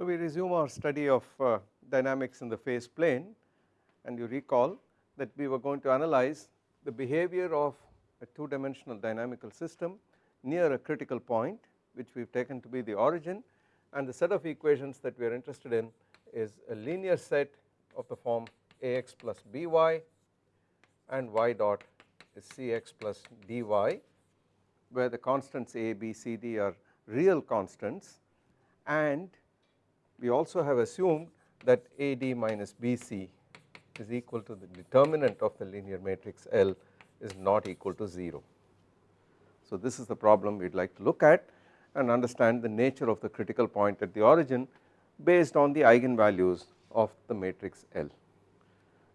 So we resume our study of uh, dynamics in the phase plane and you recall that we were going to analyze the behavior of a two dimensional dynamical system near a critical point which we have taken to be the origin and the set of equations that we are interested in is a linear set of the form ax plus by and y dot is cx plus dy where the constants a, b, c, d are real constants and we also have assumed that AD minus BC is equal to the determinant of the linear matrix L is not equal to 0. So this is the problem we would like to look at and understand the nature of the critical point at the origin based on the eigenvalues of the matrix L.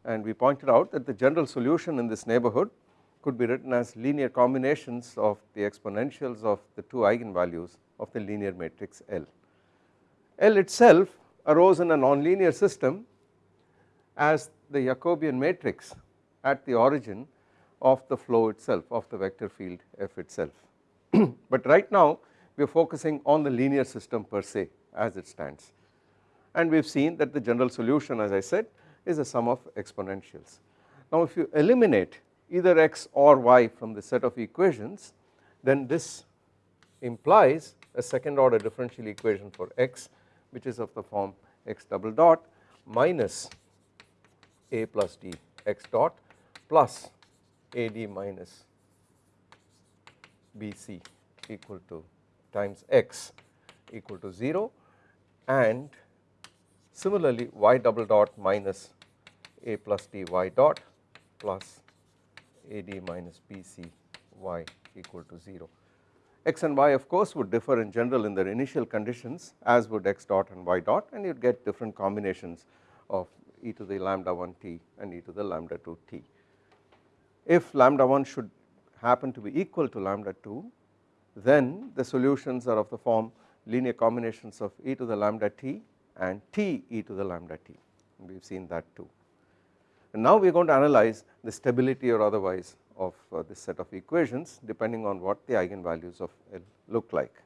And we pointed out that the general solution in this neighborhood could be written as linear combinations of the exponentials of the two eigenvalues of the linear matrix L. L itself arose in a nonlinear system as the Jacobian matrix at the origin of the flow itself of the vector field f itself. but right now we are focusing on the linear system per se as it stands and we have seen that the general solution as I said is a sum of exponentials. Now if you eliminate either x or y from the set of equations then this implies a second order differential equation for x which is of the form x double dot minus a plus d x dot plus ad minus bc equal to times x equal to 0 and similarly y double dot minus a plus d y dot plus ad minus bc y equal to 0 x and y of course would differ in general in their initial conditions as would x dot and y dot and you would get different combinations of e to the lambda 1 t and e to the lambda 2 t. If lambda 1 should happen to be equal to lambda 2 then the solutions are of the form linear combinations of e to the lambda t and t e to the lambda t we have seen that too. And now we are going to analyze the stability or otherwise of uh, this set of equations depending on what the eigenvalues of L look like.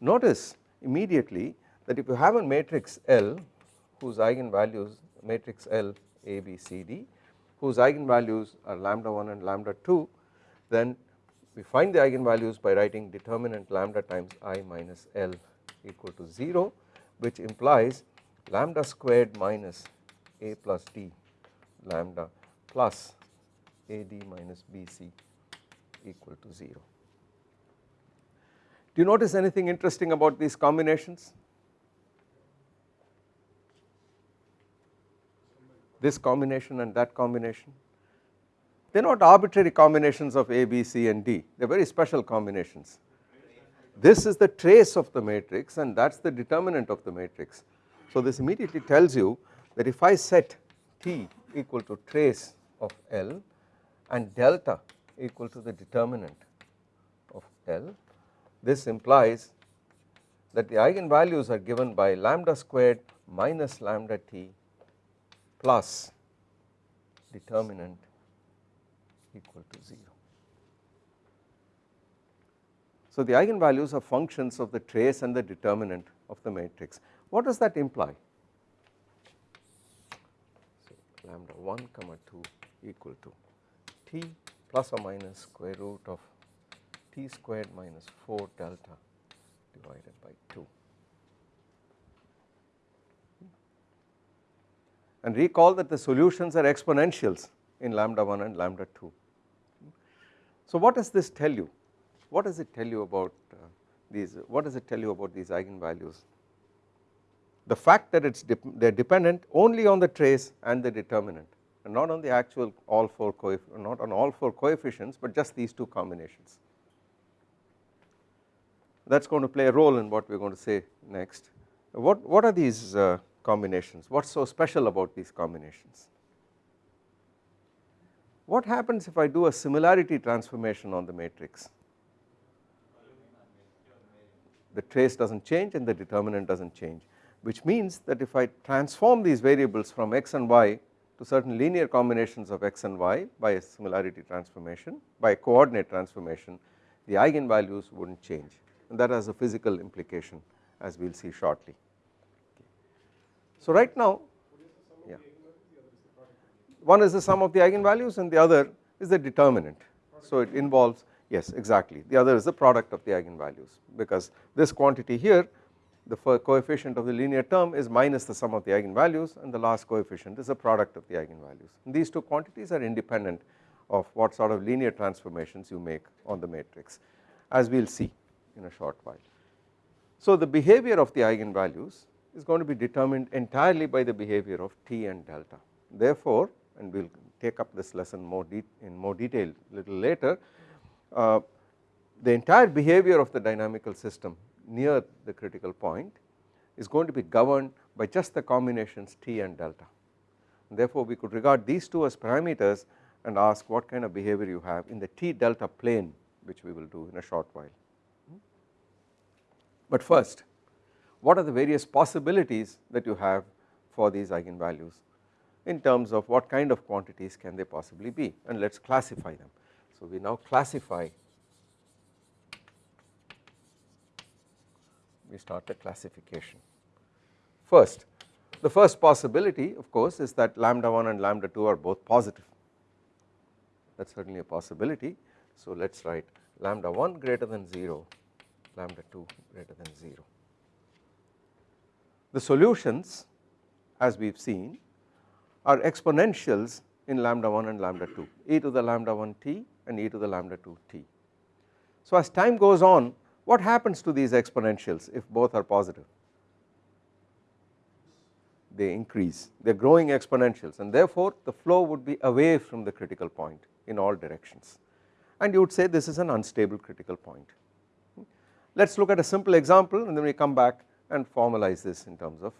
Notice immediately that if you have a matrix L whose eigenvalues matrix L A B C D whose eigenvalues are lambda 1 and lambda 2 then we find the eigenvalues by writing determinant lambda times i minus L equal to 0 which implies lambda squared minus a plus d lambda plus AD minus BC equal to 0. Do you notice anything interesting about these combinations? This combination and that combination? They are not arbitrary combinations of A, B, C and D, they are very special combinations. This is the trace of the matrix and that is the determinant of the matrix. So this immediately tells you that if I set T equal to trace of L and delta equal to the determinant of L. This implies that the eigenvalues are given by lambda squared minus lambda t plus determinant equal to 0. So the eigenvalues are functions of the trace and the determinant of the matrix. What does that imply? So lambda 1 comma 2 equal to t plus or minus square root of t squared minus 4 delta divided by 2. And recall that the solutions are exponentials in lambda 1 and lambda 2. So what does this tell you? What does it tell you about uh, these, what does it tell you about these eigenvalues? The fact that it's de they are dependent only on the trace and the determinant not on the actual all four not on all four coefficients but just these two combinations. That is going to play a role in what we are going to say next. What, what are these uh, combinations? What is so special about these combinations? What happens if I do a similarity transformation on the matrix? The trace does not change and the determinant does not change which means that if I transform these variables from x and y to certain linear combinations of x and y by a similarity transformation by a coordinate transformation the eigenvalues would not change. And that has a physical implication as we will see shortly. So right now yeah. One is the sum of the eigenvalues and the other is the determinant. So it involves yes exactly. The other is the product of the eigenvalues because this quantity here the coefficient of the linear term is minus the sum of the eigenvalues and the last coefficient is the product of the eigenvalues and these two quantities are independent of what sort of linear transformations you make on the matrix as we will see in a short while. So the behavior of the eigenvalues is going to be determined entirely by the behavior of T and delta therefore and we will take up this lesson more in more detail little later uh, the entire behavior of the dynamical system near the critical point is going to be governed by just the combinations T and delta therefore we could regard these two as parameters and ask what kind of behavior you have in the T delta plane which we will do in a short while. But first what are the various possibilities that you have for these eigenvalues in terms of what kind of quantities can they possibly be and let us classify them. So we now classify we start the classification. First the first possibility of course is that lambda 1 and lambda 2 are both positive that is certainly a possibility. So let us write lambda 1 greater than 0 lambda 2 greater than 0. The solutions as we have seen are exponentials in lambda 1 and lambda 2 e to the lambda 1 t and e to the lambda 2 t. So as time goes on what happens to these exponentials if both are positive? They increase, they are growing exponentials and therefore the flow would be away from the critical point in all directions and you would say this is an unstable critical point. Let us look at a simple example and then we come back and formalize this in terms of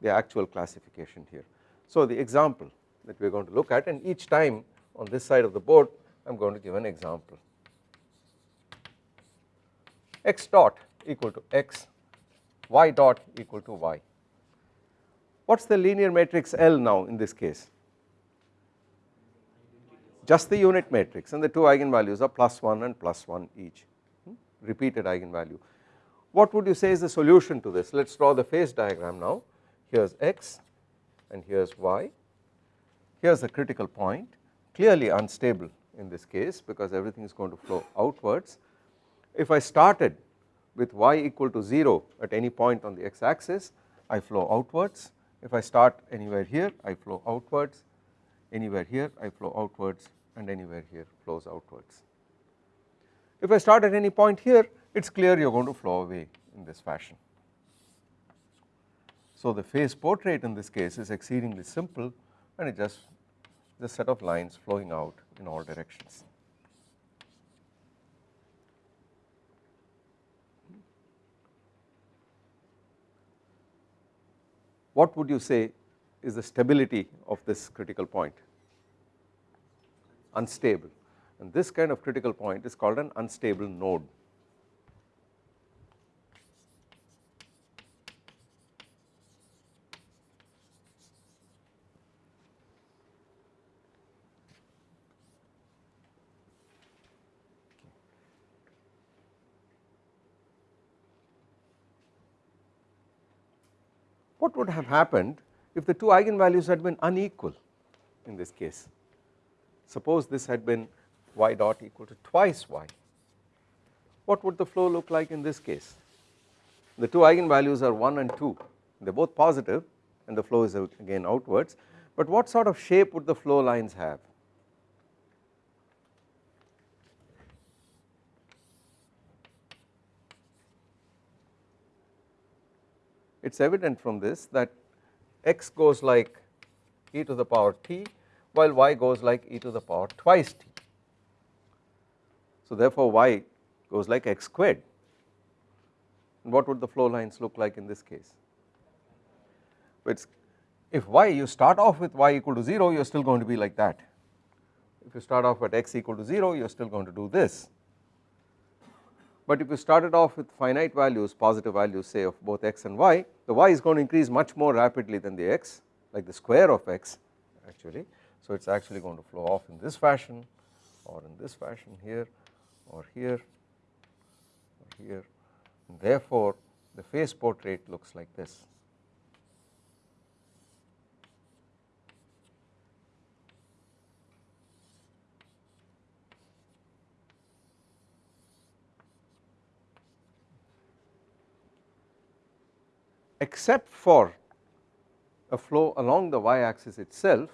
the actual classification here. So the example that we are going to look at and each time on this side of the board I am going to give an example x dot equal to x, y dot equal to y. What is the linear matrix L now in this case? Just the unit matrix and the two eigenvalues are plus 1 and plus 1 each, hmm? repeated eigenvalue. What would you say is the solution to this? Let us draw the phase diagram now. Here is x and here is y. Here is the critical point, clearly unstable in this case because everything is going to flow outwards if I started with y equal to 0 at any point on the x axis I flow outwards if I start anywhere here I flow outwards anywhere here I flow outwards and anywhere here flows outwards. If I start at any point here it is clear you are going to flow away in this fashion. So the phase portrait in this case is exceedingly simple and it just the set of lines flowing out in all directions. What would you say is the stability of this critical point? Unstable and this kind of critical point is called an unstable node. What would have happened if the two eigenvalues had been unequal in this case. Suppose this had been y dot equal to twice y, what would the flow look like in this case? The two eigenvalues are 1 and 2, they are both positive and the flow is again outwards, but what sort of shape would the flow lines have? It is evident from this that x goes like e to the power t while y goes like e to the power twice t. So therefore y goes like x squared and what would the flow lines look like in this case? It's if y you start off with y equal to 0 you are still going to be like that. If you start off at x equal to 0 you are still going to do this but if you started off with finite values positive values say of both x and y the y is going to increase much more rapidly than the x like the square of x actually. So it is actually going to flow off in this fashion or in this fashion here or here or here. And therefore the phase portrait looks like this except for a flow along the y axis itself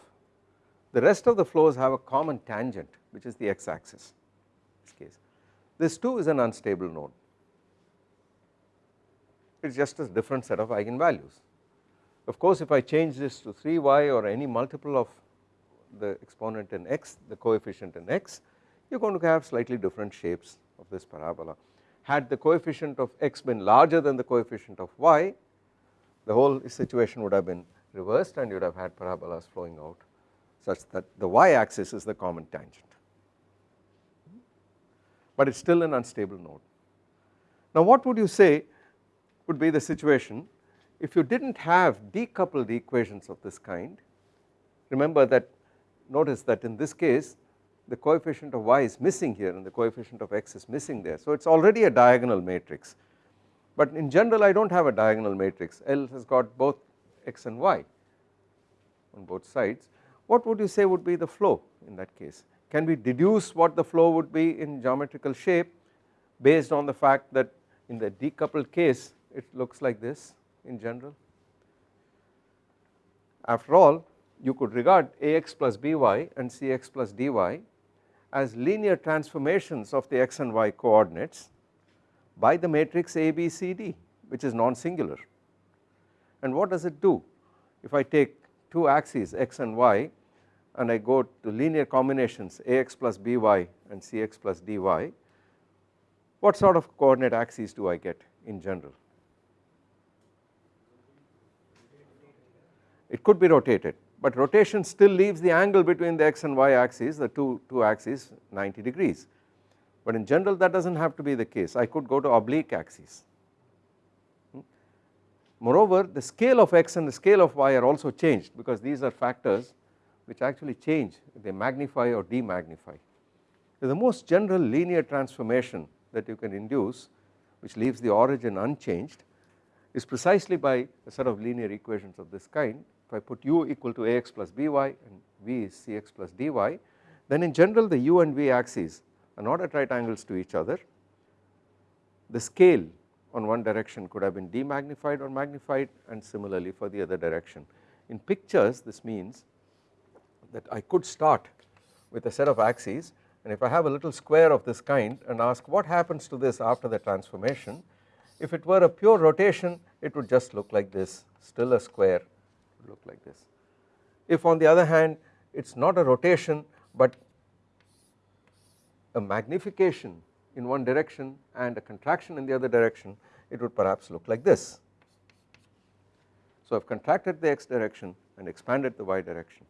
the rest of the flows have a common tangent which is the x axis this case. This too is an unstable node it is just a different set of eigenvalues. Of course if I change this to 3y or any multiple of the exponent in x the coefficient in x you are going to have slightly different shapes of this parabola. Had the coefficient of x been larger than the coefficient of y the whole situation would have been reversed and you would have had parabolas flowing out such that the y axis is the common tangent. But it is still an unstable node. Now what would you say would be the situation if you did not have decoupled equations of this kind? Remember that notice that in this case the coefficient of y is missing here and the coefficient of x is missing there. So it is already a diagonal matrix but in general I do not have a diagonal matrix. L has got both x and y on both sides. What would you say would be the flow in that case? Can we deduce what the flow would be in geometrical shape based on the fact that in the decoupled case it looks like this in general. After all you could regard Ax plus By and Cx plus dy as linear transformations of the x and y coordinates by the matrix A B C D which is non-singular. And what does it do? If I take two axes x and y and I go to linear combinations Ax plus By and Cx plus dy what sort of coordinate axes do I get in general? It could be rotated but rotation still leaves the angle between the x and y axes the two, two axes 90 degrees but in general that does not have to be the case I could go to oblique axes. Hmm. Moreover the scale of x and the scale of y are also changed because these are factors which actually change they magnify or demagnify. The most general linear transformation that you can induce which leaves the origin unchanged is precisely by a set of linear equations of this kind if I put u equal to ax plus by and v is cx plus dy then in general the u and v axes are not at right angles to each other the scale on one direction could have been demagnified or magnified and similarly for the other direction. In pictures this means that I could start with a set of axes and if I have a little square of this kind and ask what happens to this after the transformation if it were a pure rotation it would just look like this still a square look like this. If on the other hand it is not a rotation but a magnification in one direction and a contraction in the other direction it would perhaps look like this. So I have contracted the x direction and expanded the y direction.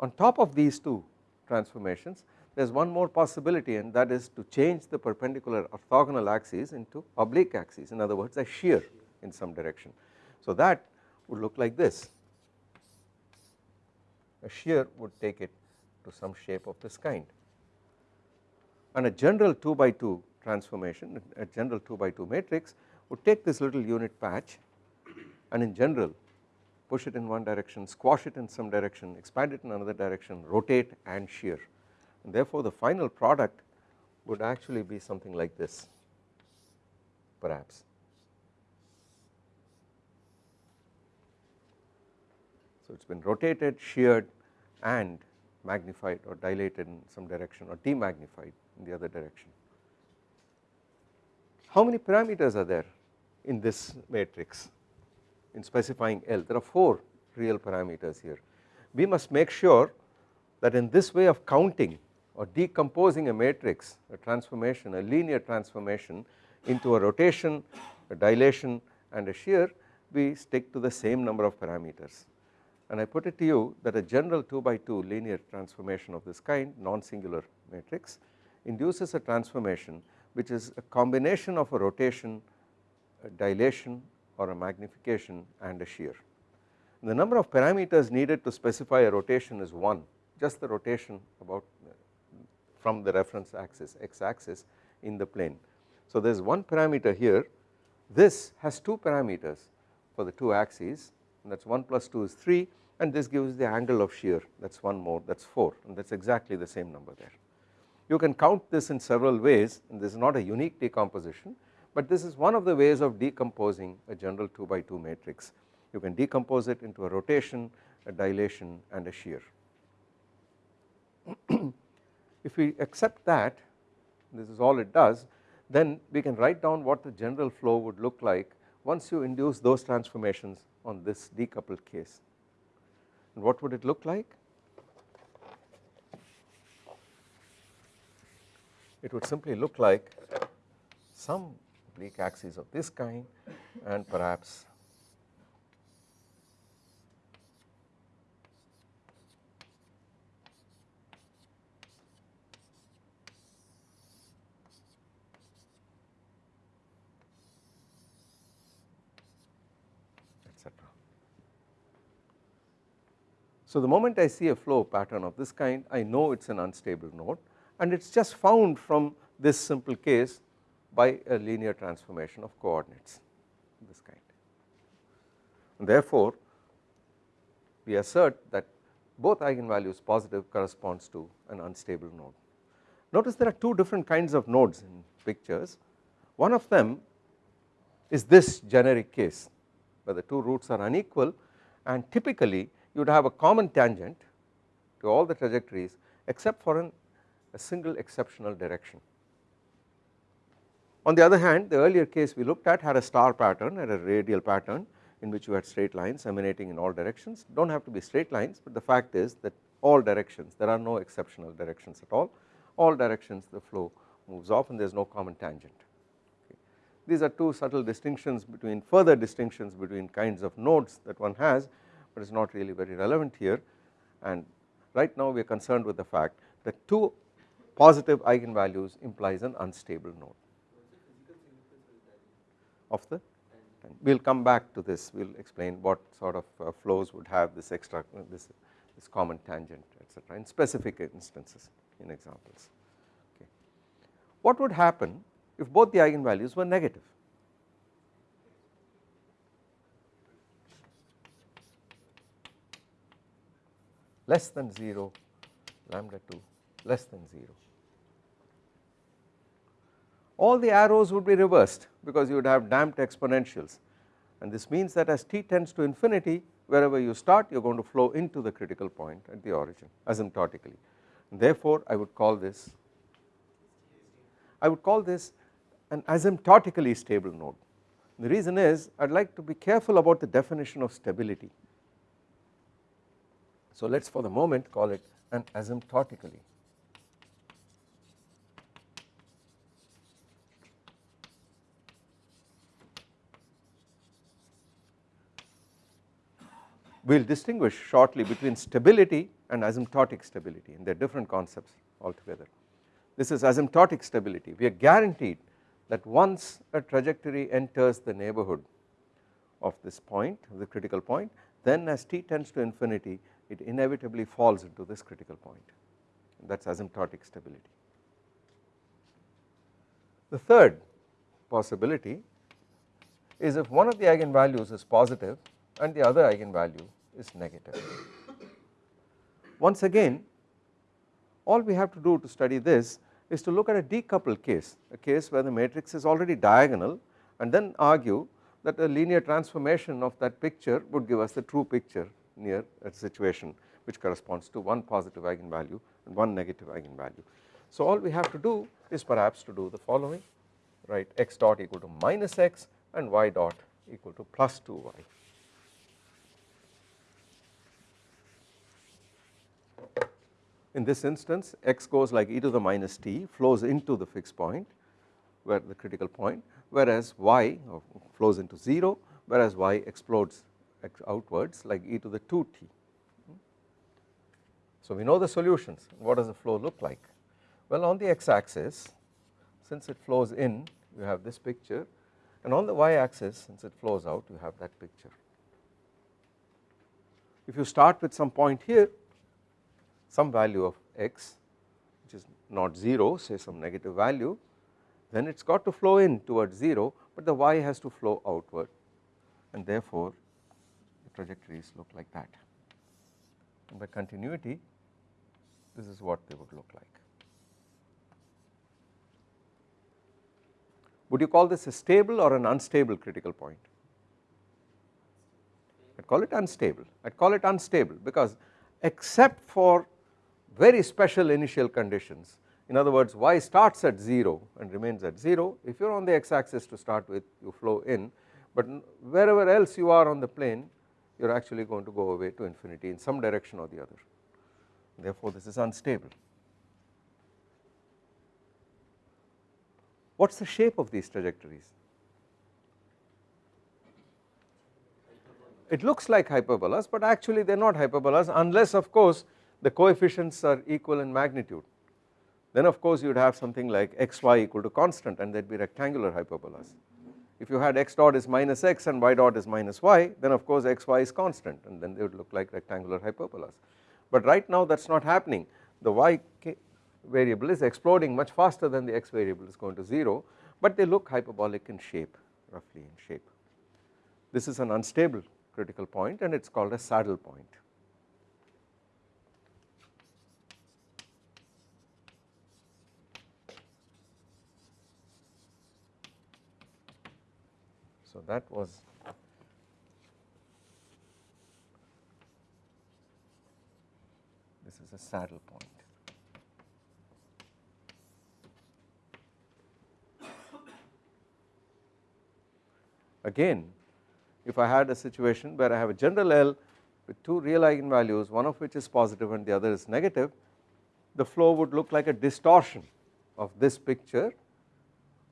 On top of these two transformations there is one more possibility and that is to change the perpendicular orthogonal axes into oblique axes in other words a shear in some direction. So that would look like this a shear would take it to some shape of this kind and a general 2 by 2 transformation a general 2 by 2 matrix would take this little unit patch and in general push it in one direction squash it in some direction expand it in another direction rotate and shear. And therefore the final product would actually be something like this perhaps. So it has been rotated, sheared and magnified or dilated in some direction or demagnified in the other direction. How many parameters are there in this matrix in specifying L? There are 4 real parameters here. We must make sure that in this way of counting or decomposing a matrix, a transformation, a linear transformation into a rotation, a dilation and a shear, we stick to the same number of parameters and I put it to you that a general 2 by 2 linear transformation of this kind non-singular matrix induces a transformation which is a combination of a rotation, a dilation or a magnification and a shear. The number of parameters needed to specify a rotation is 1 just the rotation about from the reference axis x axis in the plane. So there is one parameter here this has two parameters for the two axes and that is 1 plus 2 is 3 and this gives the angle of shear that is one more that is 4 and that is exactly the same number there. You can count this in several ways and this is not a unique decomposition but this is one of the ways of decomposing a general 2 by 2 matrix. You can decompose it into a rotation, a dilation and a shear. if we accept that this is all it does then we can write down what the general flow would look like once you induce those transformations on this decoupled case. And what would it look like? It would simply look like some oblique axis of this kind and perhaps So the moment I see a flow pattern of this kind I know it is an unstable node and it is just found from this simple case by a linear transformation of coordinates this kind. And therefore we assert that both eigenvalues positive corresponds to an unstable node. Notice there are two different kinds of nodes in pictures one of them is this generic case where the two roots are unequal and typically you would have a common tangent to all the trajectories except for an, a single exceptional direction. On the other hand the earlier case we looked at had a star pattern and a radial pattern in which you had straight lines emanating in all directions do not have to be straight lines but the fact is that all directions there are no exceptional directions at all all directions the flow moves off and there is no common tangent. Okay. These are two subtle distinctions between further distinctions between kinds of nodes that one has but it is not really very relevant here and right now we are concerned with the fact that 2 positive eigenvalues implies an unstable node. Of the? We will come back to this. We will explain what sort of uh, flows would have this extra this, this common tangent etc in specific instances in examples. Okay. What would happen if both the eigenvalues were negative? Less than 0 lambda 2 less than 0. All the arrows would be reversed because you would have damped exponentials. And this means that as t tends to infinity wherever you start you are going to flow into the critical point at the origin asymptotically. Therefore I would call this I would call this an asymptotically stable node. The reason is I would like to be careful about the definition of stability. So let us for the moment call it an asymptotically we will distinguish shortly between stability and asymptotic stability and they are different concepts altogether. This is asymptotic stability we are guaranteed that once a trajectory enters the neighborhood of this point the critical point then as t tends to infinity it inevitably falls into this critical point that is asymptotic stability. The third possibility is if one of the eigenvalues is positive and the other eigenvalue is negative. Once again all we have to do to study this is to look at a decoupled case, a case where the matrix is already diagonal and then argue that a linear transformation of that picture would give us the true picture near a situation which corresponds to one positive eigenvalue and one negative eigenvalue. So all we have to do is perhaps to do the following right x dot equal to minus x and y dot equal to plus 2y. In this instance x goes like e to the minus t flows into the fixed point where the critical point whereas y uh, flows into 0 whereas y explodes outwards like e to the 2t. So we know the solutions what does the flow look like well on the x axis since it flows in you have this picture and on the y axis since it flows out you have that picture. If you start with some point here some value of x which is not 0 say some negative value then it has got to flow in towards 0 but the y has to flow outward and therefore the trajectories look like that and by continuity this is what they would look like. Would you call this a stable or an unstable critical point? I would call it unstable, I would call it unstable because except for very special initial conditions in other words y starts at 0 and remains at 0 if you are on the x axis to start with you flow in but wherever else you are on the plane you are actually going to go away to infinity in some direction or the other therefore this is unstable. What is the shape of these trajectories? It looks like hyperbolas but actually they are not hyperbolas unless of course the coefficients are equal in magnitude then of course you would have something like xy equal to constant and there would be rectangular hyperbolas. If you had x dot is minus x and y dot is minus y then of course xy is constant and then they would look like rectangular hyperbolas. But right now that is not happening the y variable is exploding much faster than the x variable is going to 0 but they look hyperbolic in shape roughly in shape. This is an unstable critical point and it is called a saddle point. So that was this is a saddle point. Again if I had a situation where I have a general L with two real eigenvalues one of which is positive and the other is negative the flow would look like a distortion of this picture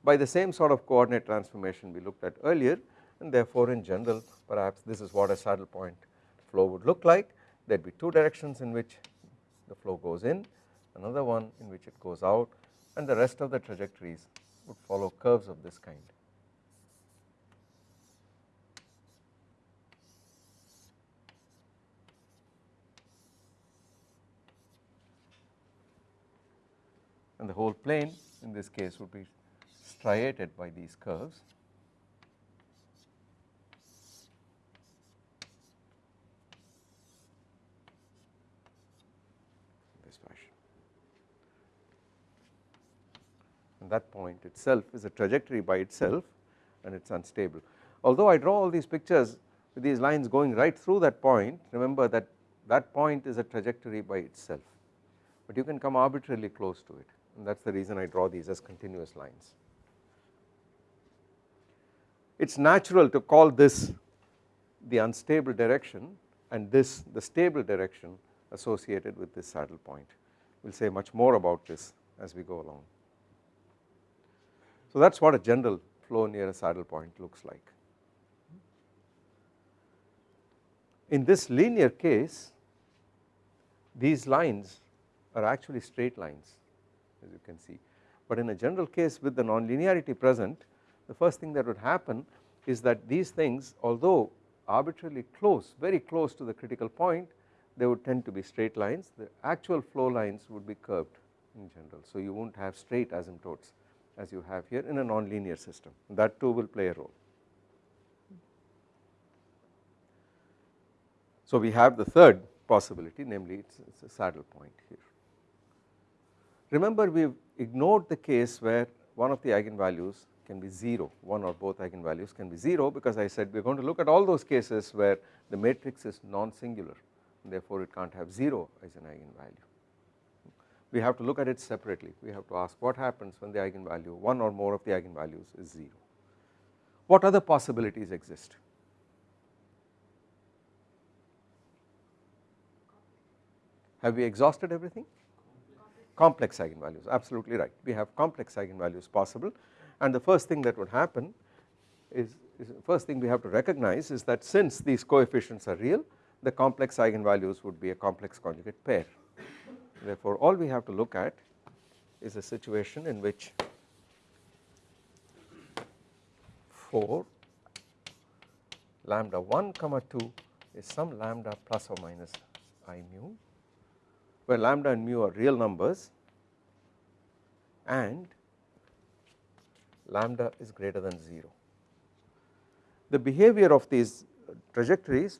by the same sort of coordinate transformation we looked at earlier and therefore in general perhaps this is what a saddle point flow would look like there would be two directions in which the flow goes in another one in which it goes out and the rest of the trajectories would follow curves of this kind. and the whole plane in this case would be striated by these curves. this fashion and that point itself is a trajectory by itself and it is unstable. Although I draw all these pictures with these lines going right through that point remember that that point is a trajectory by itself but you can come arbitrarily close to it and that is the reason I draw these as continuous lines it is natural to call this the unstable direction and this the stable direction associated with this saddle point. We will say much more about this as we go along. So that is what a general flow near a saddle point looks like. In this linear case these lines are actually straight lines as you can see but in a general case with the nonlinearity present the first thing that would happen is that these things although arbitrarily close very close to the critical point they would tend to be straight lines the actual flow lines would be curved in general. So you will not have straight asymptotes as you have here in a nonlinear system that too will play a role. So we have the third possibility namely it is a saddle point here. Remember we have ignored the case where one of the eigenvalues can be 0 one or both eigenvalues can be 0 because I said we are going to look at all those cases where the matrix is non-singular therefore it cannot have 0 as an eigenvalue. We have to look at it separately we have to ask what happens when the eigenvalue one or more of the eigenvalues is 0. What other possibilities exist? Have we exhausted everything? Complex eigenvalues absolutely right we have complex eigenvalues possible and the first thing that would happen is, is first thing we have to recognize is that since these coefficients are real the complex eigenvalues would be a complex conjugate pair. Therefore, all we have to look at is a situation in which 4 lambda 1 comma 2 is some lambda plus or minus i mu where lambda and mu are real numbers and lambda is greater than 0. The behavior of these trajectories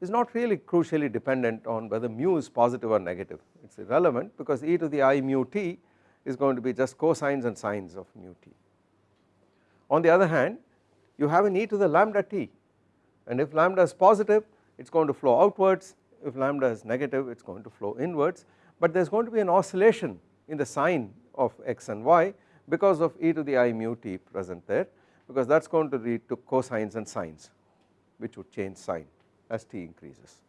is not really crucially dependent on whether mu is positive or negative it is irrelevant because e to the i mu t is going to be just cosines and sines of mu t. On the other hand you have an e to the lambda t and if lambda is positive it is going to flow outwards if lambda is negative it is going to flow inwards but there is going to be an oscillation in the sign of x and y because of e to the i mu t present there because that is going to lead to cosines and sines which would change sign as t increases.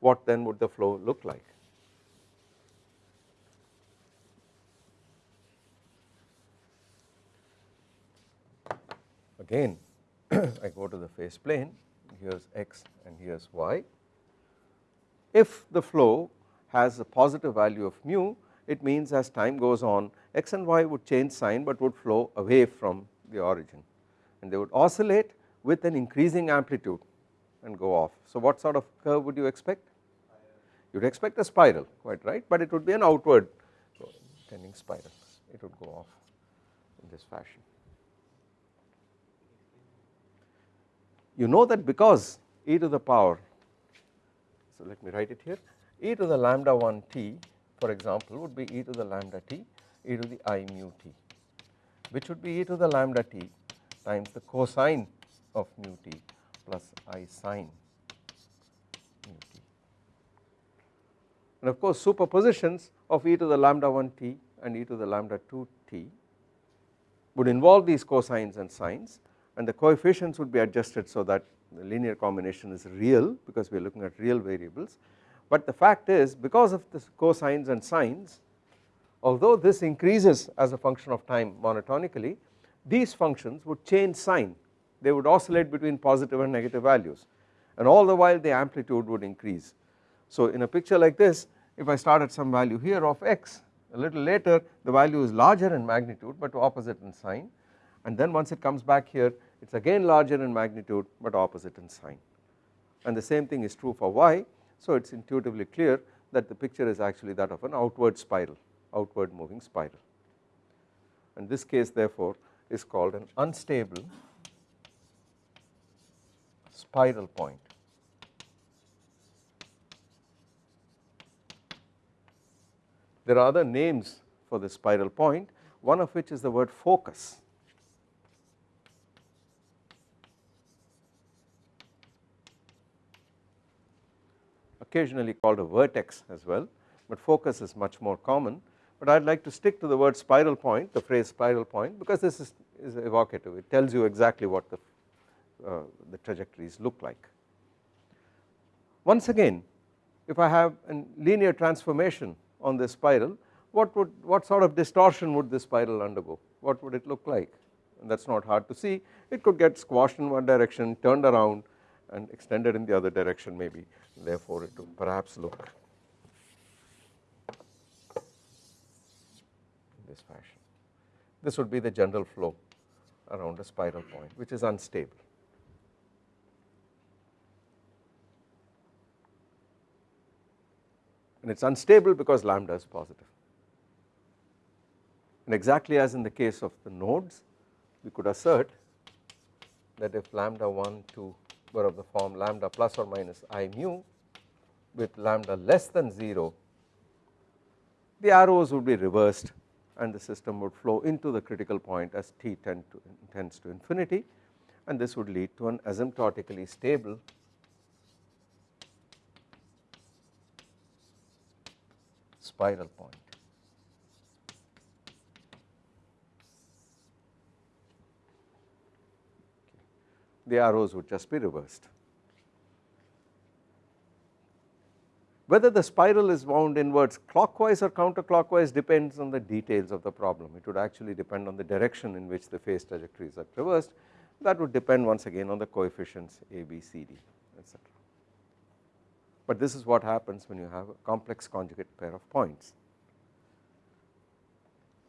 What then would the flow look like? Again I go to the phase plane here is x and here is y. If the flow has a positive value of mu it means as time goes on x and y would change sign but would flow away from the origin and they would oscillate with an increasing amplitude and go off. So what sort of curve would you expect? You would expect a spiral quite right but it would be an outward tending spiral it would go off in this fashion. You know that because e to the power so let me write it here e to the lambda 1 t for example would be e to the lambda t e to the i mu t which would be e to the lambda t times the cosine of mu t plus i sine mu t. And of course superpositions of e to the lambda 1 t and e to the lambda 2 t would involve these cosines and sines and the coefficients would be adjusted so that the linear combination is real because we are looking at real variables but the fact is because of the cosines and sines although this increases as a function of time monotonically these functions would change sign they would oscillate between positive and negative values. And all the while the amplitude would increase. So in a picture like this if I start at some value here of x a little later the value is larger in magnitude but opposite in sign and then once it comes back here it is again larger in magnitude but opposite in sign and the same thing is true for y so it is intuitively clear that the picture is actually that of an outward spiral outward moving spiral and this case therefore is called an unstable spiral point. There are other names for the spiral point one of which is the word focus. Occasionally called a vertex as well but focus is much more common. But I would like to stick to the word spiral point the phrase spiral point because this is, is evocative. It tells you exactly what the, uh, the trajectories look like. Once again if I have a linear transformation on this spiral what would what sort of distortion would this spiral undergo? What would it look like? And that is not hard to see. It could get squashed in one direction turned around and extended in the other direction maybe therefore it would perhaps look this fashion. This would be the general flow around a spiral point which is unstable. And it is unstable because lambda is positive. And exactly as in the case of the nodes we could assert that if lambda 1 2 were of the form lambda plus or minus i mu with lambda less than 0 the arrows would be reversed and the system would flow into the critical point as t tend to, tends to infinity and this would lead to an asymptotically stable spiral point. The arrows would just be reversed. Whether the spiral is wound inwards clockwise or counterclockwise depends on the details of the problem it would actually depend on the direction in which the phase trajectories are traversed that would depend once again on the coefficients a, b, c, d etc. But this is what happens when you have a complex conjugate pair of points.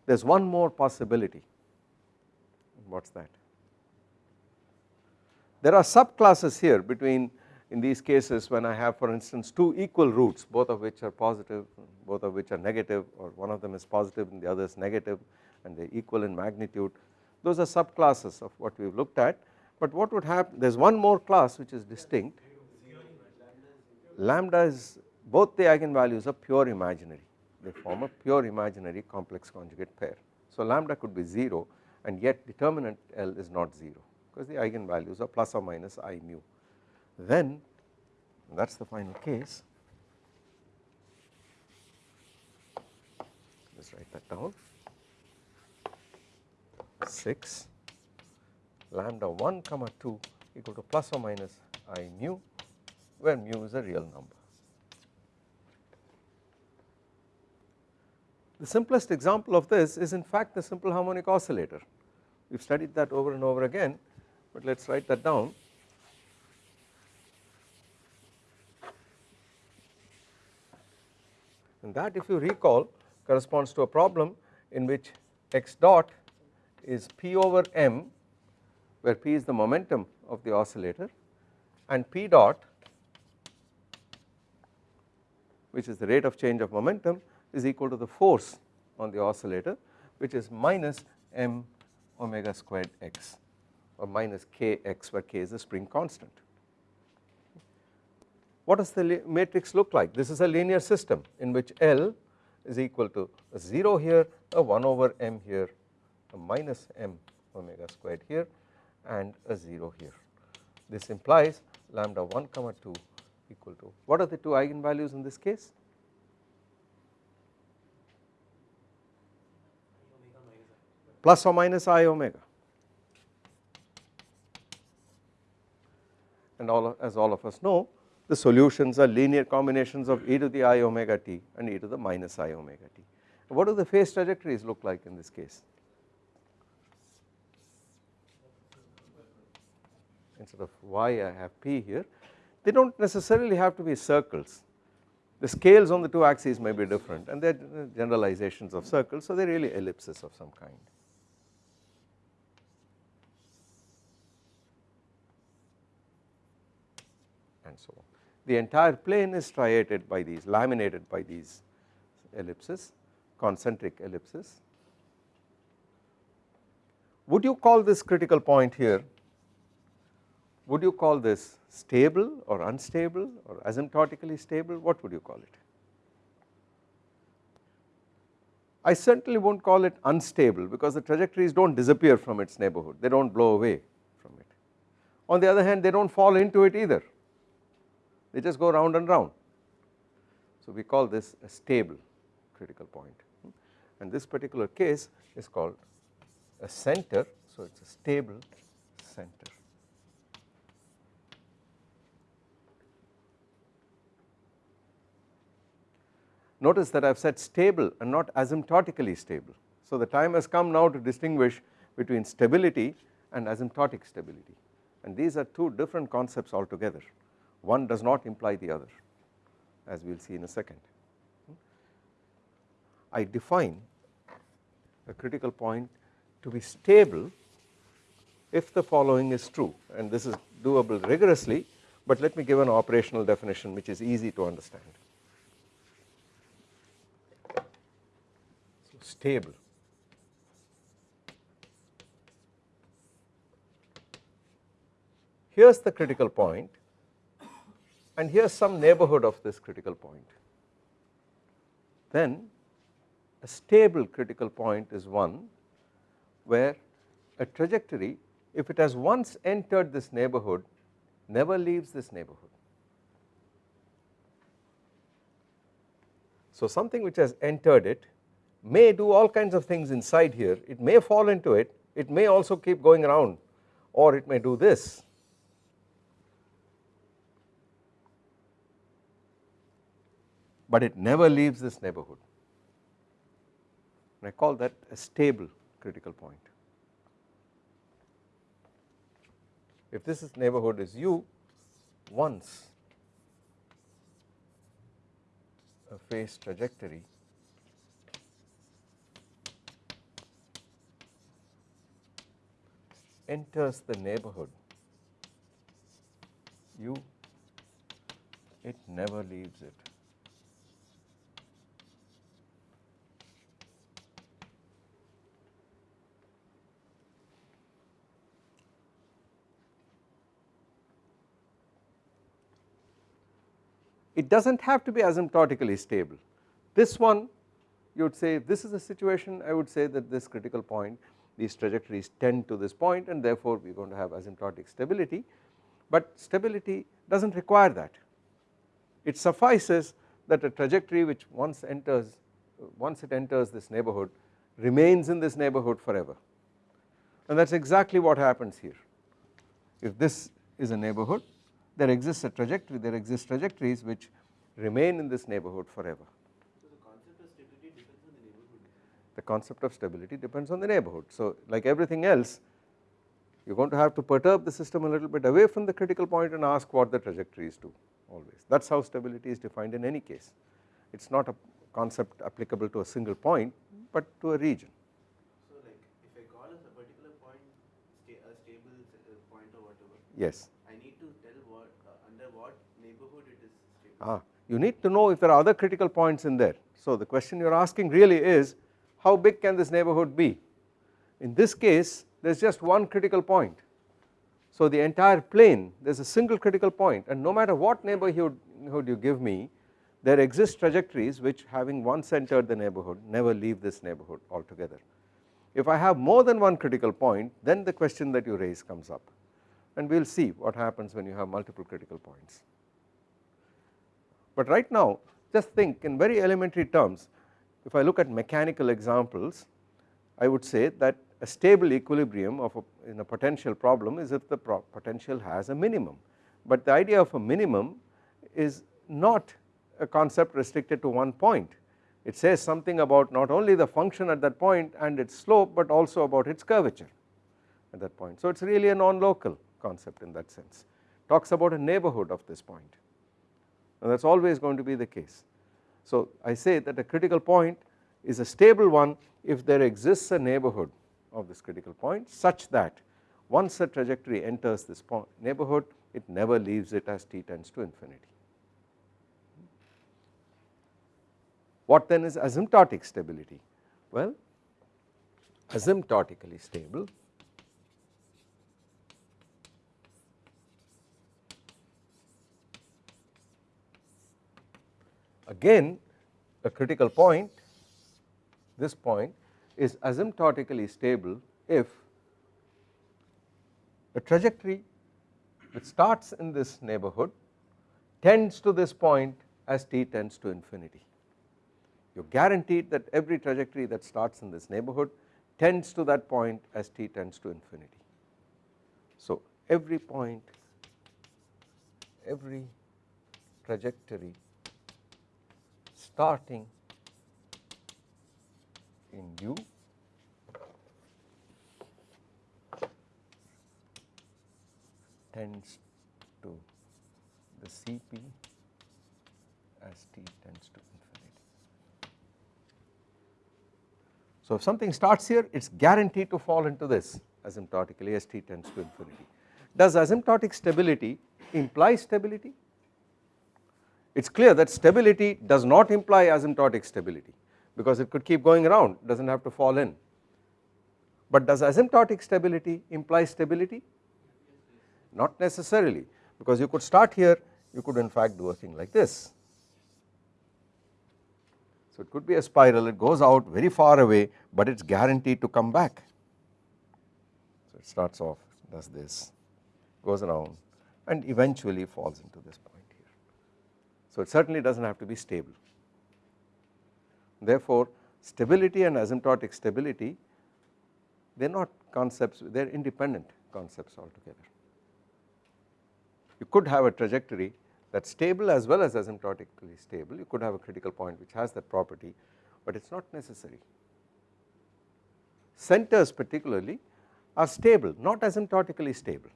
There is one more possibility what is that? There are subclasses here between in these cases when I have for instance two equal roots both of which are positive both of which are negative or one of them is positive and the other is negative and they are equal in magnitude. Those are subclasses of what we have looked at. But what would happen there is one more class which is distinct. Lambda is both the eigenvalues are pure imaginary. They form a pure imaginary complex conjugate pair. So lambda could be 0 and yet determinant L is not 0 because the eigenvalues are plus or minus I mu. Then that is the final case, us write that down 6 lambda 1 comma 2 equal to plus or minus I mu where mu is a real number. The simplest example of this is in fact the simple harmonic oscillator. We have studied that over and over again, but let us write that down. And that if you recall corresponds to a problem in which x dot is p over m where p is the momentum of the oscillator and p dot which is the rate of change of momentum is equal to the force on the oscillator which is minus m omega squared x or minus kx where k is the spring constant. What does the matrix look like? This is a linear system in which L is equal to a 0 here, a 1 over m here, a minus m omega squared here and a 0 here. This implies lambda 1 comma 2 equal to what are the two eigenvalues in this case? plus or minus i omega and all of, as all of us know the solutions are linear combinations of e to the i omega t and e to the minus i omega t. What do the phase trajectories look like in this case? Instead of y I have p here they do not necessarily have to be circles the scales on the two axes may be different and they are generalizations of circles so they are really ellipses of some kind. and so on. The entire plane is striated by these laminated by these ellipses concentric ellipses. Would you call this critical point here would you call this stable or unstable or asymptotically stable what would you call it? I certainly will not call it unstable because the trajectories do not disappear from its neighborhood they do not blow away from it. On the other hand they do not fall into it either they just go round and round. So we call this a stable critical point and this particular case is called a center so it is a stable center. Notice that I have said stable and not asymptotically stable. So the time has come now to distinguish between stability and asymptotic stability and these are two different concepts altogether one does not imply the other as we will see in a second. I define a critical point to be stable if the following is true and this is doable rigorously but let me give an operational definition which is easy to understand. Stable here is the critical point and here is some neighborhood of this critical point. Then a stable critical point is one where a trajectory if it has once entered this neighborhood never leaves this neighborhood. So something which has entered it may do all kinds of things inside here it may fall into it it may also keep going around or it may do this but it never leaves this neighborhood and I call that a stable critical point. If this is neighborhood is u once a phase trajectory enters the neighborhood u it never leaves it it does not have to be asymptotically stable. This one you would say this is the situation. I would say that this critical point these trajectories tend to this point and therefore we are going to have asymptotic stability. But stability does not require that. It suffices that a trajectory which once enters once it enters this neighborhood remains in this neighborhood forever. And that is exactly what happens here. If this is a neighborhood there exists a trajectory there exist trajectories which remain in this neighborhood forever. The concept of stability depends on the neighborhood. So like everything else you are going to have to perturb the system a little bit away from the critical point and ask what the trajectories do always. That is how stability is defined in any case. It is not a concept applicable to a single point but to a region. So like if I call a particular point a stable uh, point or whatever yes I need to tell what uh, under what neighborhood it is stable. Ah, you need to know if there are other critical points in there so the question you are asking really is how big can this neighborhood be in this case there is just one critical point so the entire plane there is a single critical point and no matter what neighborhood you give me there exist trajectories which having once entered the neighborhood never leave this neighborhood altogether. If I have more than one critical point then the question that you raise comes up and we will see what happens when you have multiple critical points. But right now just think in very elementary terms if I look at mechanical examples I would say that a stable equilibrium of a, in a potential problem is if the potential has a minimum. But the idea of a minimum is not a concept restricted to one point. It says something about not only the function at that point and its slope but also about its curvature at that point. So it is really a non-local concept in that sense. Talks about a neighborhood of this point and that is always going to be the case so I say that a critical point is a stable one if there exists a neighborhood of this critical point such that once a trajectory enters this neighborhood it never leaves it as t tends to infinity. What then is asymptotic stability? Well asymptotically stable again a critical point this point is asymptotically stable if a trajectory which starts in this neighborhood tends to this point as t tends to infinity. You are guaranteed that every trajectory that starts in this neighborhood tends to that point as t tends to infinity. So every point, every trajectory starting in U tends to the Cp as t tends to infinity. So if something starts here it is guaranteed to fall into this asymptotically as t tends to infinity. Does asymptotic stability imply stability? It is clear that stability does not imply asymptotic stability because it could keep going around does not have to fall in. But does asymptotic stability imply stability? Not necessarily because you could start here you could in fact do a thing like this. So it could be a spiral it goes out very far away but it is guaranteed to come back. So it starts off does this goes around and eventually falls into this point. So it certainly does not have to be stable. Therefore stability and asymptotic stability they are not concepts they are independent concepts altogether. You could have a trajectory that is stable as well as asymptotically stable you could have a critical point which has that property but it is not necessary. Centers particularly are stable not asymptotically stable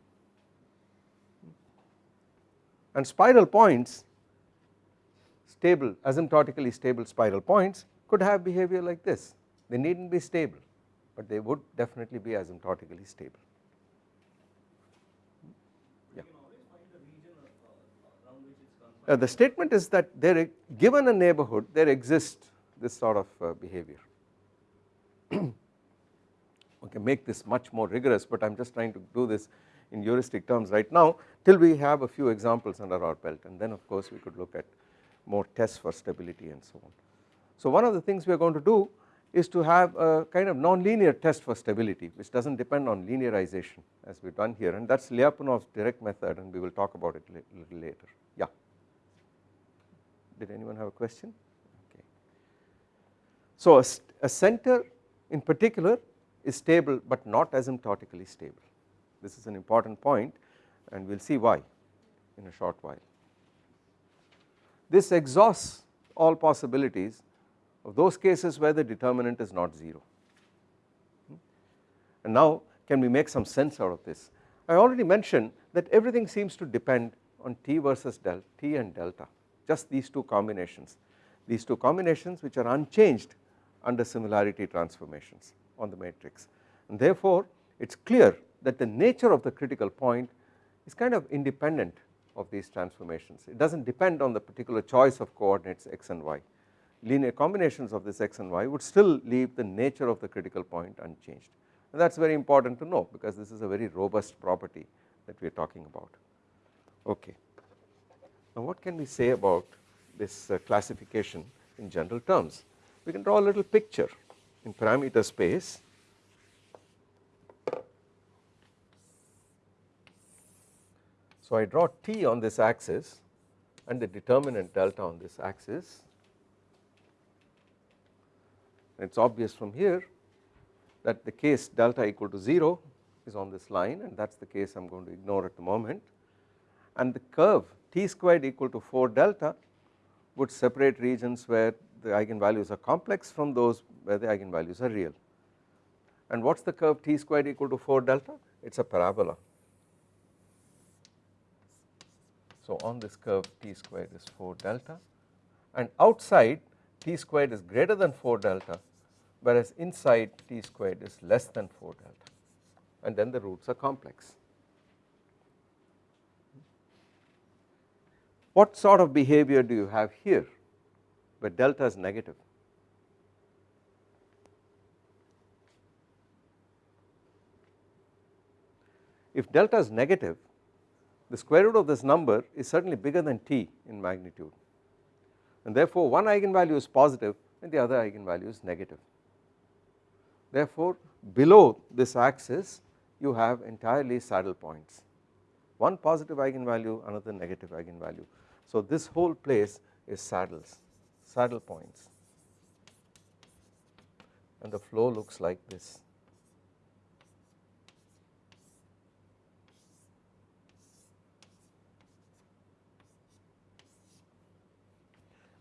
and spiral points stable asymptotically stable spiral points could have behavior like this they need not be stable but they would definitely be asymptotically stable. Yeah. Uh, the statement is that there given a neighborhood there exists this sort of uh, behavior. okay, make this much more rigorous but I am just trying to do this in heuristic terms right now till we have a few examples under our belt and then of course we could look at more tests for stability and so on. So one of the things we are going to do is to have a kind of nonlinear test for stability which does not depend on linearization as we have done here and that is Lyapunov's direct method and we will talk about it a little later. Yeah. Did anyone have a question? Okay. So a, a center in particular is stable but not asymptotically stable. This is an important point and we will see why in a short while. This exhausts all possibilities of those cases where the determinant is not 0 and now can we make some sense out of this. I already mentioned that everything seems to depend on T versus del T and delta just these two combinations. These two combinations which are unchanged under similarity transformations on the matrix. And therefore it is clear that the nature of the critical point is kind of independent of these transformations. It does not depend on the particular choice of coordinates x and y. Linear combinations of this x and y would still leave the nature of the critical point unchanged. And that is very important to know because this is a very robust property that we are talking about. Okay. Now what can we say about this uh, classification in general terms? We can draw a little picture in parameter space So I draw t on this axis and the determinant delta on this axis. It is obvious from here that the case delta equal to 0 is on this line and that is the case I am going to ignore at the moment. And the curve t squared equal to 4 delta would separate regions where the eigenvalues are complex from those where the eigenvalues are real. And what is the curve t squared equal to 4 delta? It is a parabola So on this curve t squared is 4 delta and outside t squared is greater than 4 delta whereas inside t squared is less than 4 delta and then the roots are complex. What sort of behavior do you have here where delta is negative? If delta is negative the square root of this number is certainly bigger than t in magnitude and therefore one eigenvalue is positive and the other eigenvalue is negative. Therefore below this axis you have entirely saddle points one positive eigenvalue another negative eigenvalue. So this whole place is saddles saddle points and the flow looks like this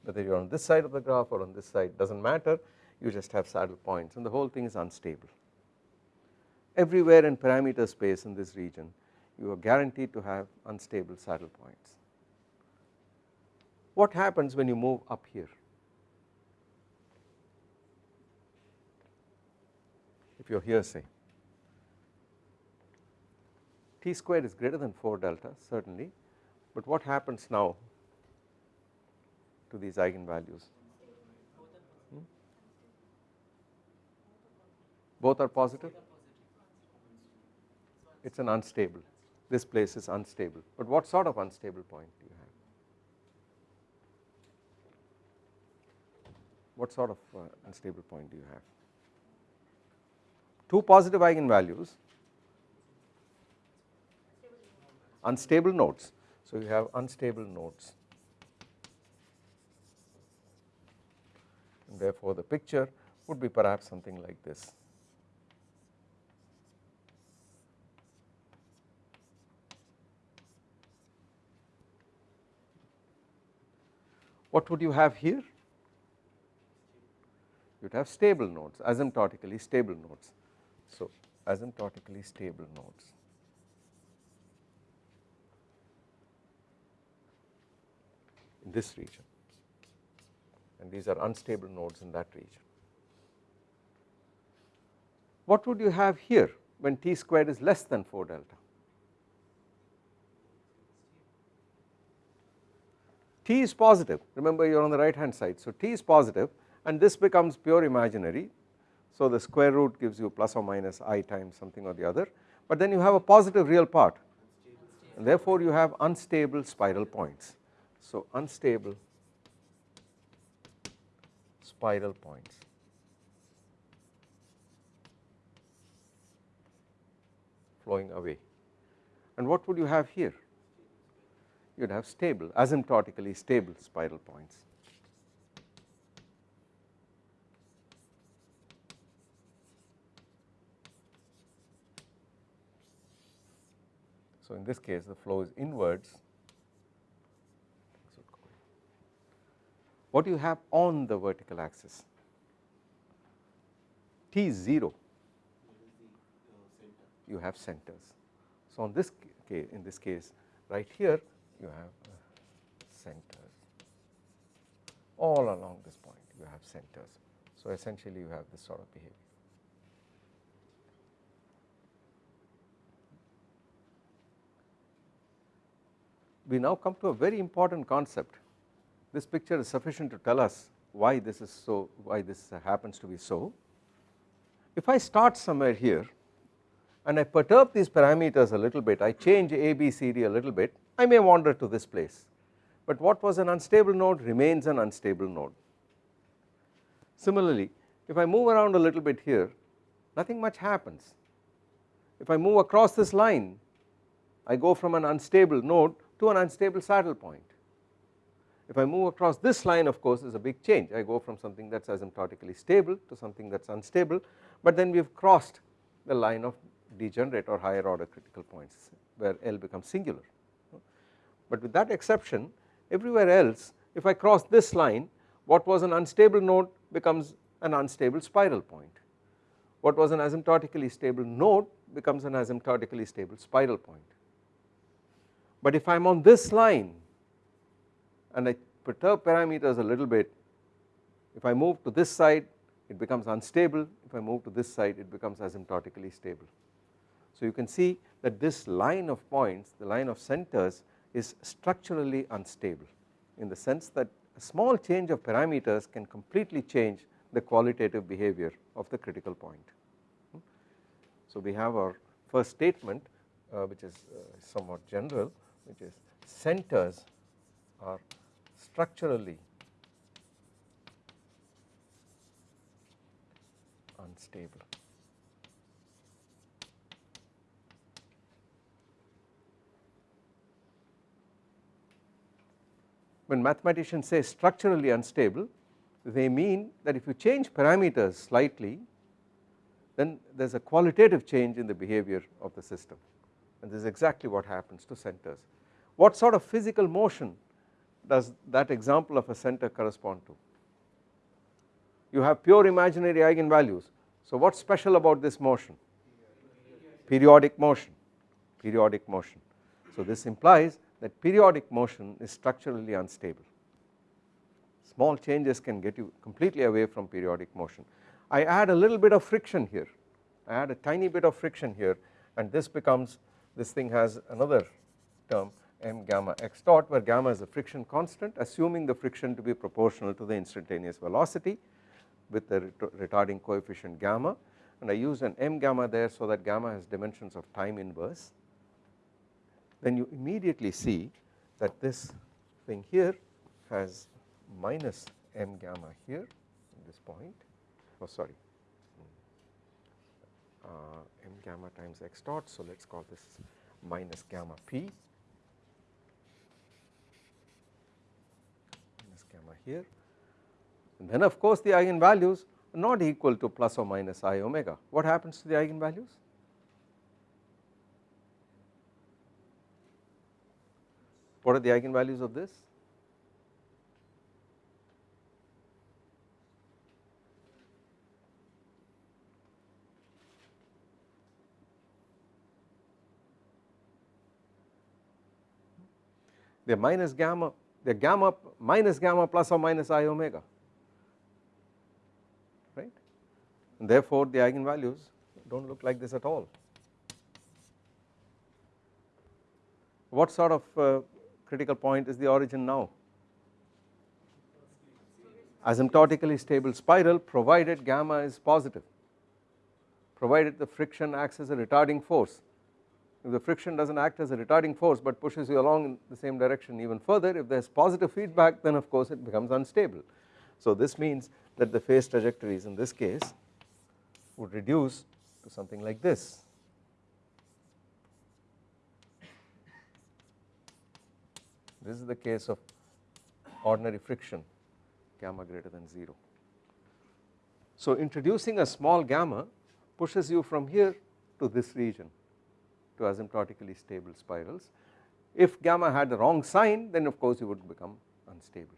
whether you are on this side of the graph or on this side does not matter you just have saddle points and the whole thing is unstable. Everywhere in parameter space in this region you are guaranteed to have unstable saddle points. What happens when you move up here? If you are here say t squared is greater than 4 delta certainly but what happens now to these eigenvalues? Hmm? Both are positive? It is an unstable, this place is unstable, but what sort of unstable point do you have? What sort of uh, unstable point do you have? Two positive eigenvalues, unstable nodes, so you have unstable nodes. Therefore the picture would be perhaps something like this. What would you have here? You would have stable nodes, asymptotically stable nodes. So, asymptotically stable nodes. in this region and these are unstable nodes in that region. What would you have here when t squared is less than 4 delta? t is positive. Remember you are on the right hand side. So t is positive and this becomes pure imaginary. So the square root gives you plus or minus i times something or the other. But then you have a positive real part. And therefore you have unstable spiral points. So unstable spiral points. flowing away. And what would you have here? You would have stable, asymptotically stable spiral points. So, in this case the flow is inwards what do you have on the vertical axis T is 0 you have centers. So on this case in this case right here you have uh, centers all along this point you have centers. So essentially you have this sort of behavior. We now come to a very important concept this picture is sufficient to tell us why this is so why this happens to be so. If I start somewhere here and I perturb these parameters a little bit I change A B C D a little bit I may wander to this place but what was an unstable node remains an unstable node. Similarly if I move around a little bit here nothing much happens if I move across this line I go from an unstable node to an unstable saddle point if I move across this line of course is a big change I go from something that is asymptotically stable to something that is unstable but then we have crossed the line of degenerate or higher order critical points where L becomes singular. But with that exception everywhere else if I cross this line what was an unstable node becomes an unstable spiral point. What was an asymptotically stable node becomes an asymptotically stable spiral point. But if I am on this line and I perturb parameters a little bit if I move to this side it becomes unstable if I move to this side it becomes asymptotically stable. So you can see that this line of points the line of centers is structurally unstable in the sense that a small change of parameters can completely change the qualitative behavior of the critical point. So we have our first statement uh, which is uh, somewhat general which is centers are structurally unstable. When mathematicians say structurally unstable they mean that if you change parameters slightly then there is a qualitative change in the behavior of the system and this is exactly what happens to centers. What sort of physical motion does that example of a center correspond to? You have pure imaginary eigenvalues. So what is special about this motion? Periodic motion, periodic motion. So this implies that periodic motion is structurally unstable. Small changes can get you completely away from periodic motion. I add a little bit of friction here, I add a tiny bit of friction here and this becomes this thing has another term m gamma x dot where gamma is a friction constant assuming the friction to be proportional to the instantaneous velocity with the retarding coefficient gamma. And I use an m gamma there so that gamma has dimensions of time inverse. Then you immediately see that this thing here has minus m gamma here at this point. Oh sorry. Uh, m gamma times x dot so let us call this minus gamma p gamma here and then of course the eigenvalues are not equal to plus or minus i omega. What happens to the eigenvalues? What are the eigenvalues of this? are minus gamma the gamma minus gamma plus or minus i omega right and therefore the eigenvalues do not look like this at all. What sort of uh, critical point is the origin now? Asymptotically stable spiral provided gamma is positive provided the friction acts as a retarding force if the friction does not act as a retarding force but pushes you along in the same direction even further if there is positive feedback then of course it becomes unstable. So this means that the phase trajectories in this case would reduce to something like this. This is the case of ordinary friction gamma greater than 0. So introducing a small gamma pushes you from here to this region to asymptotically stable spirals. If gamma had the wrong sign then of course it would become unstable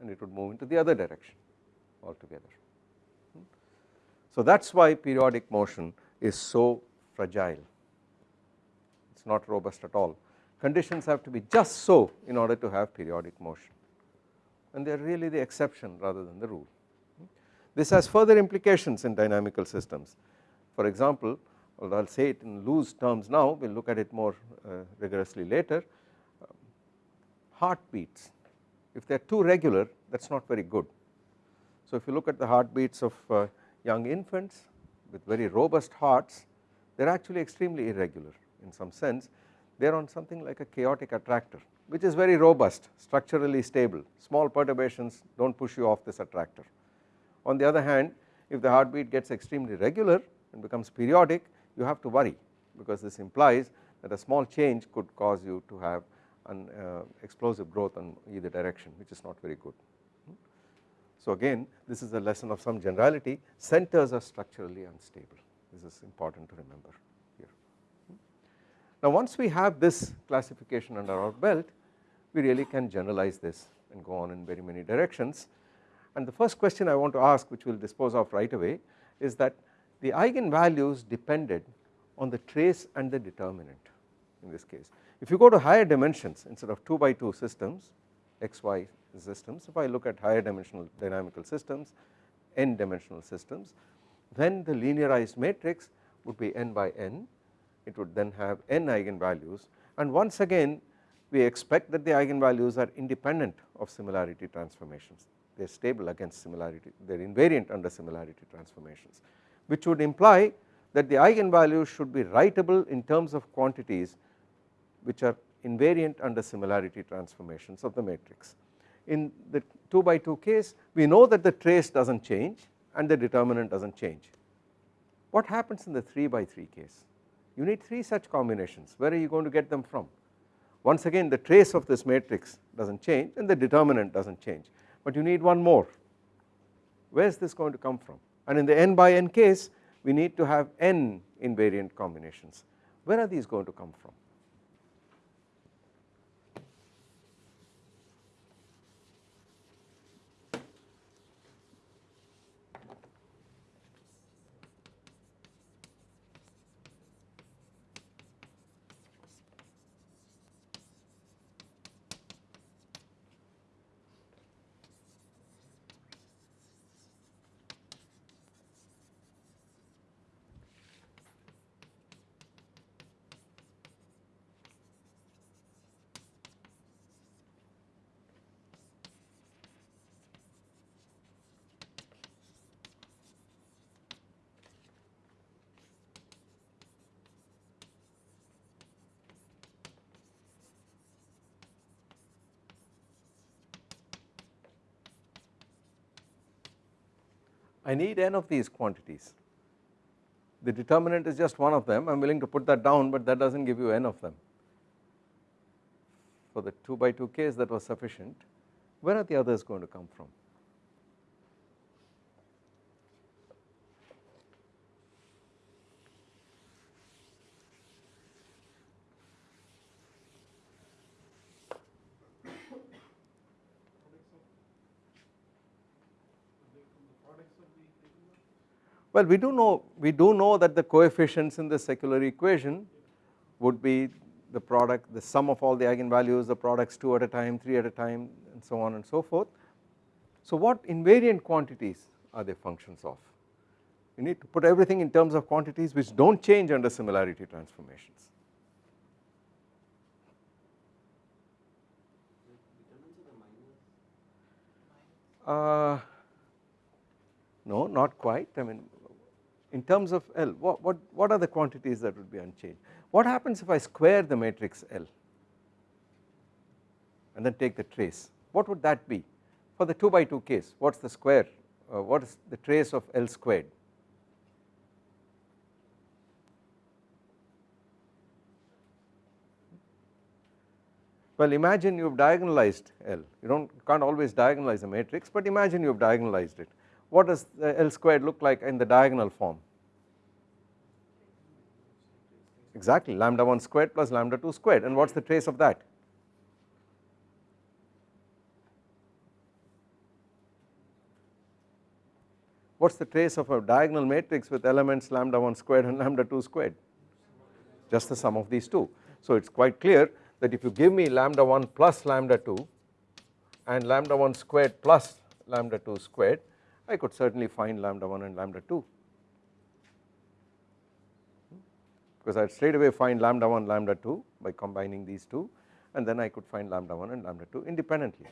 and it would move into the other direction altogether. Hmm? So that is why periodic motion is so fragile, it is not robust at all. Conditions have to be just so in order to have periodic motion and they are really the exception rather than the rule. Hmm? This has further implications in dynamical systems. For example, I will say it in loose terms now, we will look at it more uh, rigorously later. heartbeats, if they are too regular that is not very good. So if you look at the heartbeats of uh, young infants with very robust hearts, they are actually extremely irregular in some sense. They are on something like a chaotic attractor which is very robust, structurally stable, small perturbations do not push you off this attractor. On the other hand, if the heartbeat gets extremely regular and becomes periodic, you have to worry because this implies that a small change could cause you to have an uh, explosive growth in either direction which is not very good. So again this is a lesson of some generality centers are structurally unstable this is important to remember here. Now once we have this classification under our belt we really can generalize this and go on in very many directions and the first question I want to ask which we will dispose of right away is that the eigenvalues depended on the trace and the determinant in this case. If you go to higher dimensions instead of 2 by 2 systems xy systems if I look at higher dimensional dynamical systems n dimensional systems then the linearized matrix would be n by n. It would then have n eigenvalues. And once again we expect that the eigenvalues are independent of similarity transformations. They are stable against similarity. They are invariant under similarity transformations which would imply that the eigenvalues should be writable in terms of quantities which are invariant under similarity transformations of the matrix. In the 2 by 2 case we know that the trace does not change and the determinant does not change. What happens in the 3 by 3 case? You need 3 such combinations where are you going to get them from? Once again the trace of this matrix does not change and the determinant does not change but you need one more where is this going to come from and in the n by n case we need to have n invariant combinations. Where are these going to come from I need n of these quantities. The determinant is just one of them, I am willing to put that down, but that does not give you n of them. For the 2 by 2 case that was sufficient, where are the others going to come from? Well, we do know we do know that the coefficients in the secular equation would be the product the sum of all the eigenvalues the products 2 at a time 3 at a time and so on and so forth. So what invariant quantities are they functions of? You need to put everything in terms of quantities which do not change under similarity transformations. Uh, no, not quite. I mean, in terms of L what, what, what are the quantities that would be unchanged? What happens if I square the matrix L and then take the trace what would that be for the 2 by 2 case what is the square uh, what is the trace of L squared Well imagine you have diagonalized L, you don't you can't always diagonalize a matrix but imagine you have diagonalized it. What does L squared look like in the diagonal form? Exactly lambda 1 squared plus lambda 2 squared and what is the trace of that? What is the trace of a diagonal matrix with elements lambda 1 squared and lambda 2 squared? Just the sum of these two. So it is quite clear that if you give me lambda 1 plus lambda 2 and lambda 1 squared plus lambda 2 squared I could certainly find lambda 1 and lambda 2 because I would straight away find lambda 1 lambda 2 by combining these two and then I could find lambda 1 and lambda 2 independently.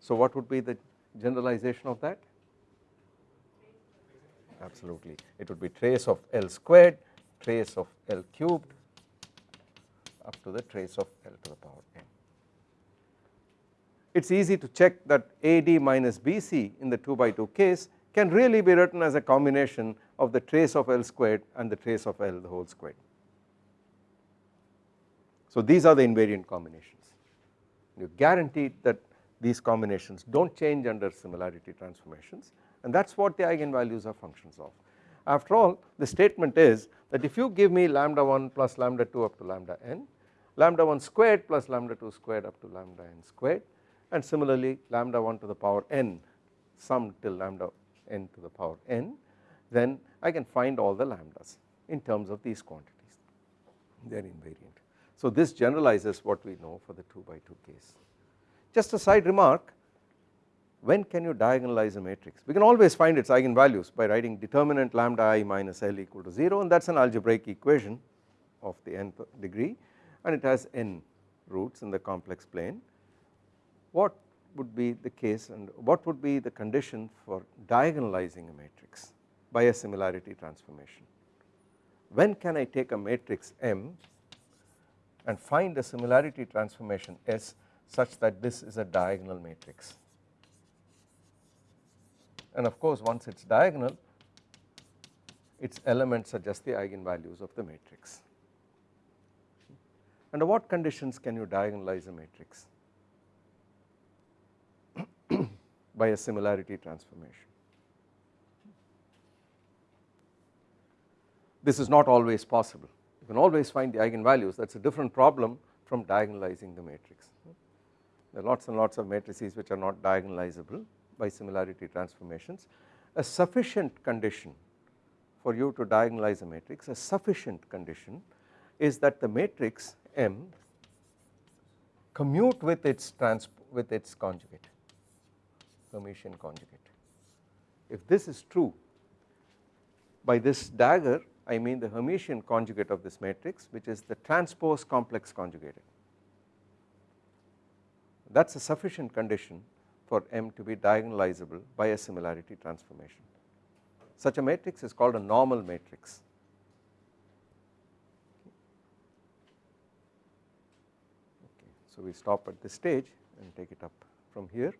So what would be the generalization of that? Absolutely it would be trace of L squared, trace of L cubed up to the trace of L to the power n. It is easy to check that AD minus BC in the 2 by 2 case can really be written as a combination of the trace of L squared and the trace of L the whole squared. So these are the invariant combinations you guaranteed that these combinations do not change under similarity transformations and that is what the eigenvalues are functions of. After all the statement is that if you give me lambda 1 plus lambda 2 up to lambda n lambda 1 squared plus lambda 2 squared up to lambda n squared and similarly lambda 1 to the power n sum till lambda n to the power n then I can find all the lambdas in terms of these quantities they are invariant. So this generalizes what we know for the 2 by 2 case. Just a side remark when can you diagonalize a matrix we can always find its eigenvalues by writing determinant lambda i minus L equal to 0 and that is an algebraic equation of the nth degree and it has n roots in the complex plane. What would be the case and what would be the condition for diagonalizing a matrix by a similarity transformation? When can I take a matrix M and find a similarity transformation S such that this is a diagonal matrix and of course once it is diagonal its elements are just the eigenvalues of the matrix. Under what conditions can you diagonalize a matrix by a similarity transformation? This is not always possible you can always find the eigenvalues that is a different problem from diagonalizing the matrix. There are lots and lots of matrices which are not diagonalizable by similarity transformations. A sufficient condition for you to diagonalize a matrix, a sufficient condition is that the matrix M commute with its trans with its conjugate Hermitian conjugate. If this is true by this dagger I mean the Hermitian conjugate of this matrix which is the transpose complex conjugated that is a sufficient condition for M to be diagonalizable by a similarity transformation. Such a matrix is called a normal matrix So we stop at this stage and take it up from here.